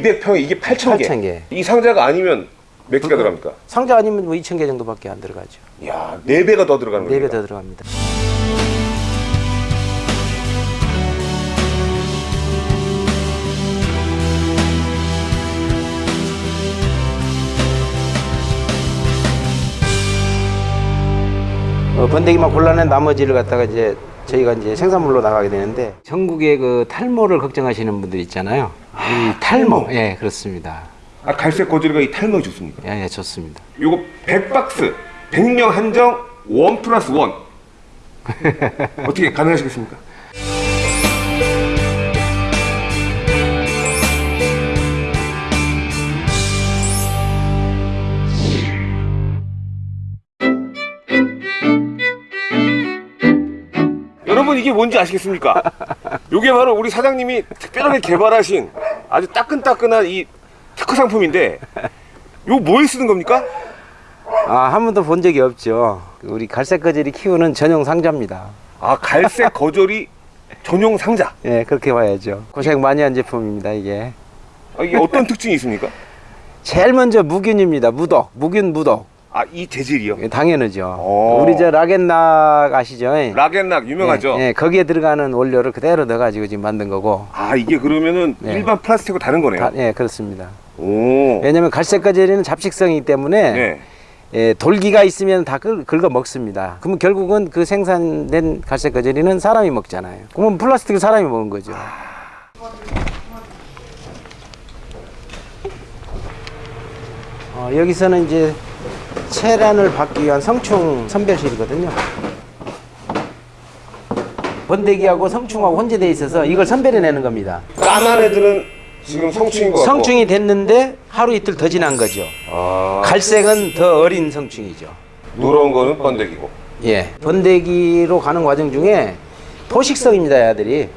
200평에 이게 8,000개. 8,000개. 이 상자가 아니면 몇 개가 들어갑니까? 상자 아니면 뭐 2천 개 정도밖에 안 들어가죠. 이야, 4배가 더 들어가는 네 거예요. 배더 들어갑니다. 어, 번데기만 골라낸 나머지를 갖다가 이제 저희가 이제 생산물로 나가게 되는데 전국의 그 탈모를 걱정하시는 분들 있잖아요. 이 탈모, 예 그렇습니다. 아, 갈색 거즈리가 이 탈모에 좋습니까? 예, 예 좋습니다. 요거 100박스, 100명 한정, 원 플러스 원. 어떻게 가능하시겠습니까? 여러분 이게 뭔지 아시겠습니까? 요게 바로 우리 사장님이 특별하게 개발하신 아주 따끈따끈한 이 특허 상품인데 요 뭐에 쓰는 겁니까? 아, 한 번도 본 적이 없죠. 우리 갈색 거질이 키우는 전용 상자입니다. 아 갈색 거절이 전용 상자 예, 그렇게 봐야죠. 고생 많이 한 제품입니다, 이게. 아, 이게 어떤 특징이 있습니까? 제일 먼저 무균입니다. 무독, 무균 무독. 아 이 재질이요? 예, 당연하죠. 오. 우리 저 락앤락 아시죠? 예, 락앤락 유명하죠? 예, 거기에 들어가는 원료를 그대로 넣어가지고 지금 만든 거고. 아 이게 그러면은 네. 일반 플라스틱하고 다른 거네요? 다- 예, 그렇습니다. 오 왜냐면 갈색 거질이는 잡식성이기 때문에 네. 예, 돌기가 있으면 다 긁, 긁어 먹습니다. 그러면 결국은 그 생산된 갈색 거질이는 사람이 먹잖아요. 그러면 플라스틱을 사람이 먹은 거죠. 어, 여기서는 이제 체란을 받기 위한 성충 선별실이거든요. 번데기하고 성충하고 혼재되어 있어서 이걸 선별해내는 겁니다. 까만 애들은 지금 성충인 것 같고 성충이 됐는데 하루 이틀 더 지난 거죠. 아, 갈색은 더 어린 성충이죠. 누런 거는 번데기고 예. 번데기로 가는 과정 중에 포식성입니다, 애들이.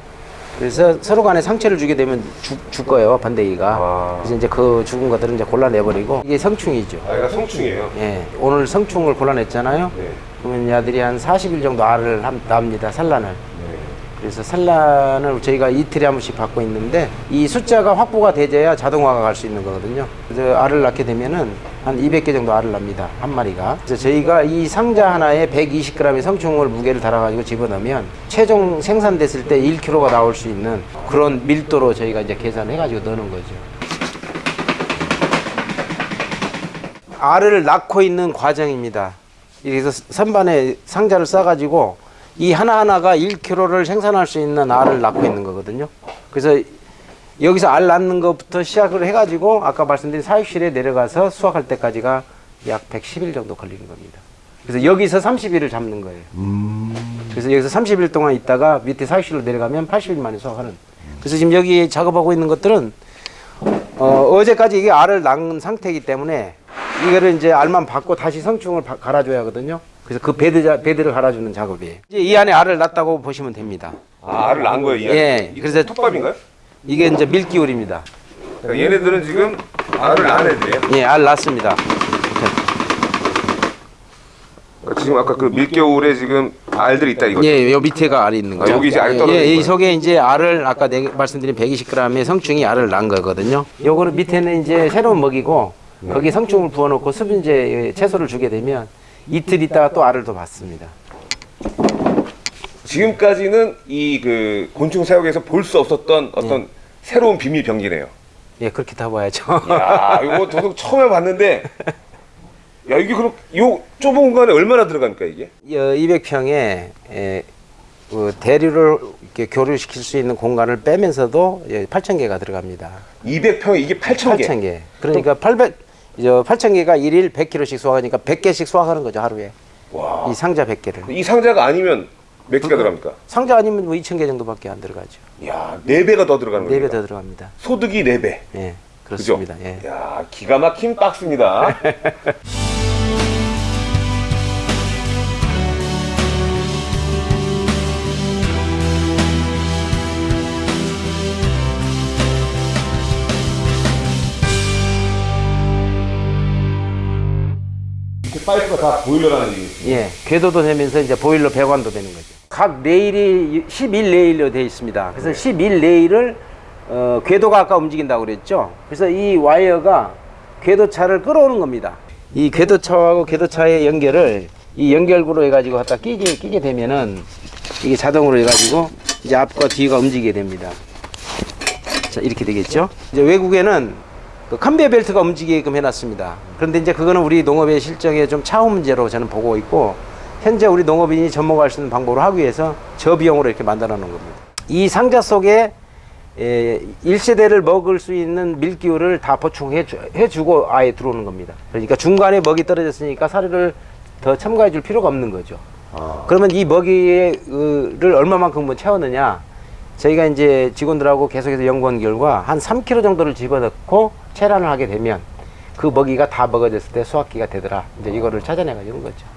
그래서 서로 간에 상처를 주게 되면 죽, 죽어요, 번데기가. 아. 그래서 이제 그 죽은 것들은 이제 골라내버리고 이게 성충이죠. 아 얘가 성충이에요 예. 오늘 성충을 골라냈잖아요. 네. 그러면 얘들이 한 40일 정도 알을 함- 납니다, 산란을. 네. 그래서 산란을 저희가 이틀에 한 번씩 받고 있는데 이 숫자가 확보가 되져야 자동화가 갈 수 있는 거거든요. 그래서 알을 낳게 되면은 한 200개 정도 알을 납니다. 한 마리가. 그래서 저희가 이 상자 하나에 120g의 성충을 무게를 달아가지고 집어넣으면 최종 생산됐을 때 1kg가 나올 수 있는 그런 밀도로 저희가 이제 계산해 가지고 넣는 거죠. 알을 낳고 있는 과정입니다. 그래서 선반에 상자를 싸가지고 이 하나하나가 1kg를 생산할 수 있는 알을 낳고 있는 거거든요. 그래서 여기서 알 낳는 것부터 시작을 해가지고 아까 말씀드린 사육실에 내려가서 수확할 때까지가 약 110일 정도 걸리는 겁니다. 그래서 여기서 30일을 잡는 거예요. 그래서 여기서 30일 동안 있다가 밑에 사육실로 내려가면 80일 만에 수확하는. 그래서 지금 여기 작업하고 있는 것들은 어, 어제까지 이게 알을 낳은 상태이기 때문에 이거를 이제 알만 받고 다시 성충을 바- 갈아줘야 하거든요. 그래서 그 베드, 자- 베드를 갈아주는 작업이에요. 이제 이 안에 알을 낳았다고 보시면 됩니다. 아 알을 낳은 거예요? 예, 이 그래서- 톱밥인가요? 이게 이제 밀기울입니다. 그러니까 얘네들은 지금 알을 낳은 애들이에요 예, 알 낳습니다. 그러니까 지금 아까 그 밀기울에 지금 알들이 있다 이거죠? 예, 요 밑에가 알이 있는 거죠. 아, 여기 이제 알이 예, 떨어져 예, 있는 이? 속에 이제 알을 아까 내가 말씀드린 120g의 성충이 알을 낳은 거거든요. 요거는 밑에는 이제 새로운 먹이고 네. 거기 성충을 부어놓고 수분제 채소를 주게 되면 이틀 있다가 또 알을 더 받습니다. 지금까지는 이 그 곤충 사육에서 볼 수 없었던 어떤 새로운 비밀 병기네요 예, 그렇게 다 봐야죠. 야 이거 저도 처음에 봤는데 야 이게 그럼 요 좁은 공간에 얼마나 들어갑니까 이게? 200평에 에, 그 대류를 이렇게 교류시킬 수 있는 공간을 빼면서도 8,000개가 들어갑니다. 200평에 이게 8,000개 8,000개. 그러니까 800, 이제 8,000개가 일일 100kg씩 수확하니까 100개씩 수확하는 거죠, 하루에. 와. 이 상자 100개를. 이 상자가 아니면 몇 개가 들어갑니까? 상자 아니면 뭐 2,000개 정도밖에 안 들어가죠. 야 4배가 더 들어가는 거예요 4배 더 들어갑니다. 소득이 4배 예, 그죠? 그렇습니다. 예. 야 기가 막힌 박스입니다 그 파이프가 다 보일러라는 얘기 예, 궤도도 되면서 이제 보일러 배관도 되는 거죠. 각 레일이 11레일로 되어 있습니다. 그래서 11레일을 어, 궤도가 아까 움직인다고 그랬죠. 그래서 이 와이어가 궤도차를 끌어오는 겁니다. 이 궤도차하고 궤도차의 연결을 이 연결구로 해가지고 갖다 끼게 끼게 되면은 이게 자동으로 해가지고 이제 앞과 뒤가 움직이게 됩니다. 자 이렇게 되겠죠. 이제 외국에는 그 컨베이어 벨트가 움직이게끔 해놨습니다. 그런데 이제 그거는 우리 농업의 실정에 좀 차후 문제로 저는 보고 있고 현재 우리 농업인이 접목할 수 있는 방법으로 하기 위해서 저비용으로 이렇게 만들어 놓은 겁니다. 이 상자 속에 에, 1세대를 먹을 수 있는 밀기후를 다 보충해 주, 해주고 아예 들어오는 겁니다. 그러니까 중간에 먹이 떨어졌으니까 사료를 더 첨가해 줄 필요가 없는 거죠. 그러면 이 먹이를 얼마만큼 채웠느냐? 저희가 이제 직원들하고 계속해서 연구한 결과 한 3kg 정도를 집어넣고 체란을 하게 되면 그 먹이가 다 먹어졌을 때 수확기가 되더라. 이제 이거를 찾아내가지고 거죠.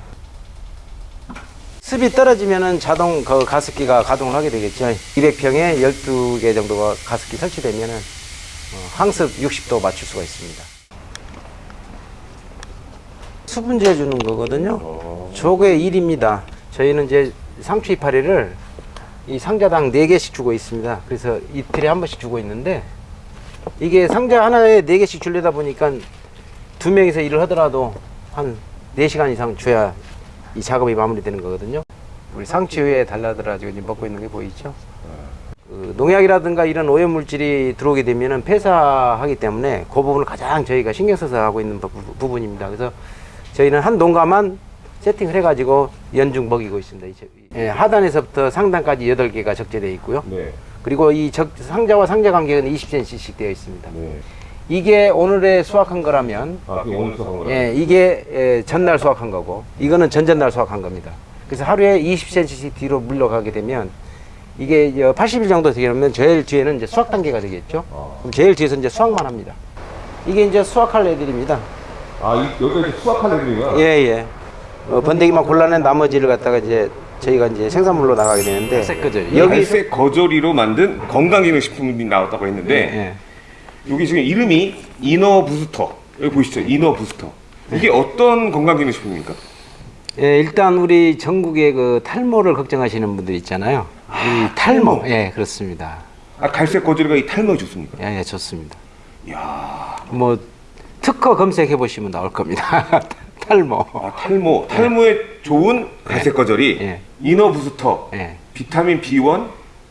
습이 떨어지면은 자동 그 가습기가 가동을 하게 되겠죠. 200평에 12개 정도가 가습기 설치되면은 어, 항습 60도 맞출 수가 있습니다. 수분제 주는 거거든요. 저게 일입니다. 저희는 이제 상추 이파리를 이 상자당 4개씩 주고 있습니다. 그래서 이틀에 한 번씩 주고 있는데 이게 상자 하나에 4개씩 주려다 보니까 두 명이서 일을 하더라도 한 4시간 이상 줘야 이 작업이 마무리되는 거거든요. 우리 상추에 달라들어 가지고 지금 먹고 있는 게 보이죠? 그 농약이라든가 이런 오염 물질이 들어오게 되면은 폐사하기 때문에 그 부분을 가장 저희가 신경 써서 하고 있는 부, 부분입니다. 그래서 저희는 한 농가만 세팅을 해가지고 연중 먹이고 있습니다. 예, 하단에서부터 상단까지 8개가 적재되어 있고요. 네. 그리고 이 적, 상자와 상자 간격은 20cm씩 되어 있습니다. 네. 이게 오늘에 수확한 거라면 아, 그 오늘 수확한 거라. 예, 이게 예, 전날 수확한 거고 이거는 전전날 수확한 겁니다. 그래서 하루에 20cm씩 뒤로 물러가게 되면 이게 80일 정도 되면 제일 뒤에는 이제 수확 단계가 되겠죠. 그럼 제일 뒤에서 이제 수확만 합니다. 이게 이제 수확할 애들입니다. 아, 이, 여기가 이제 수확한 애들인가? 예, 예. 어, 번데기만 골라낸 나머지를 갖다가 이제 저희가 이제 생산물로 나가게 되는데 여기 여기 갈색 거저리로 만든 건강기능식품이 나왔다고 했는데 예. 여기 지금 이름이 이너 부스터 여기 보이시죠? 이너 부스터 이게 어떤 건강기능식품입니까? 예, 일단 우리 전국의 그 탈모를 걱정하시는 분들 있잖아요. 이 탈모, 예, 그렇습니다. 아 갈색 거저리가 이 탈모에 좋습니까? 예, 예, 좋습니다. 이야 뭐 특허 검색해 보시면 나올 겁니다. 탈모. 아, 탈모 탈모에 좋은 갈색 거저리 예. 이너 부스터 예. 비타민 B1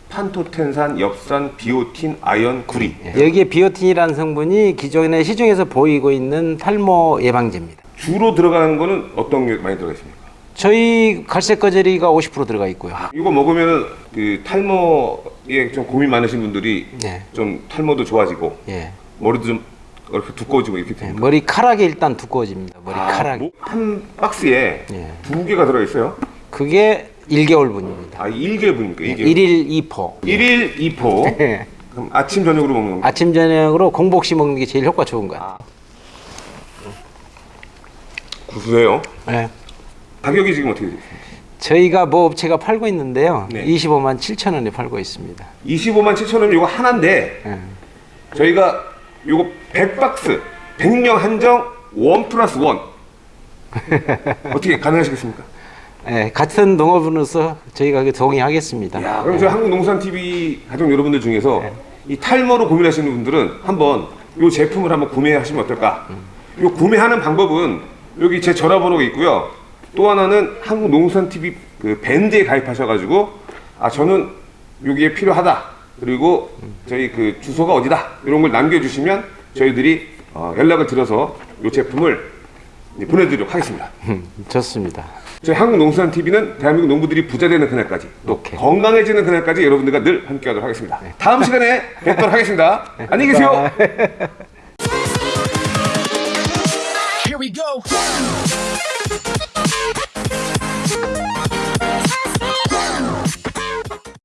판토텐산, 엽산, 비오틴, 아연, 구리 예. 여기에 비오틴이라는 성분이 기존에 시중에서 보이고 있는 탈모 예방제입니다. 주로 들어가는 거는 어떤 게 많이 들어가 있습니까? 저희 갈색 거저리가 50% 들어가 있고요. 이거 먹으면 그 탈모에 좀 고민 많으신 분들이 예. 좀 탈모도 좋아지고 예. 머리도 좀 이렇게 두꺼워지고 이렇게 예, 됩니다. 머리카락이 일단 두꺼워집니다. 머리카락이. 뭐, 한 박스에 예. 두 개가 들어 있어요. 그게 1개월 분입니다. 아, 1개분입니까? 1개. 1일 2포. 1일 2포. 예. 그럼 아침 저녁으로 먹는 건가요? 아침 저녁으로 공복시 먹는 게 제일 효과 좋은 거예요. 구수해요. 예. 가격이 지금 어떻게 돼요? 저희가 뭐 업체가 팔고 있는데요. 네. 25만 7천 원에 팔고 있습니다. 25만 7천 원 이거 하나인데 예. 저희가 요거 100박스 100명 한정 원 플러스 원 어떻게 가능하시겠습니까? 예, 같은 농업으로서 저희가 그 동의하겠습니다. 야, 그럼 저희 한국농산TV 가족 여러분들 중에서 이 탈모로 고민하시는 분들은 한번 이 제품을 한번 구매하시면 어떨까? 이 구매하는 방법은 여기 제 전화번호가 있고요. 또 하나는 한국농산TV 그 밴드에 가입하셔가지고 아 저는 여기에 필요하다. 그리고 저희 그 주소가 어디다 이런 걸 남겨주시면 저희들이 어, 연락을 드려서 이 제품을 보내드리도록 하겠습니다. 음, 좋습니다. 저희 한국농수산TV는 대한민국 농부들이 부자 되는 그날까지 또 오케이. 건강해지는 그날까지 여러분들과 늘 함께하도록 하겠습니다. 다음 시간에 뵙도록 하겠습니다. 안녕히 계세요. Here we go.